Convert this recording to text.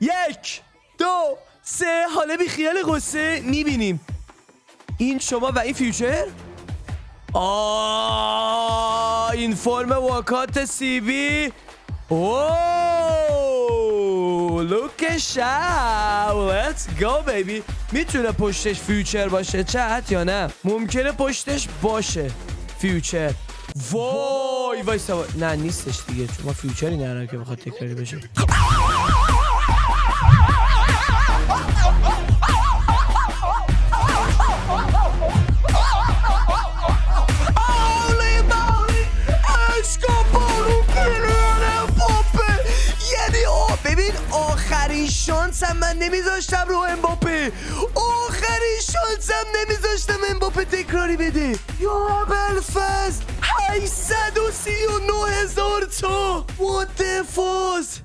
یک دو سه. حالا بی خیال قصه می‌بینیم. این شما و این future؟ آه inform walkout CB اوه لوک شاو let's go baby می‌تونه پشتش future باشه چت یا نه؟ ممکنه پشتش باشه future. وای وای سوا نه نیستش دیگه. ما future ی نرم که بخواد تکراری بشه. ببین آخرین شانسم من نمیذاشتم رو امباپه. آخرین شانسم نمیذاشتم امباپه تکراری بده. یا بلفز 839 هزار تا. فاز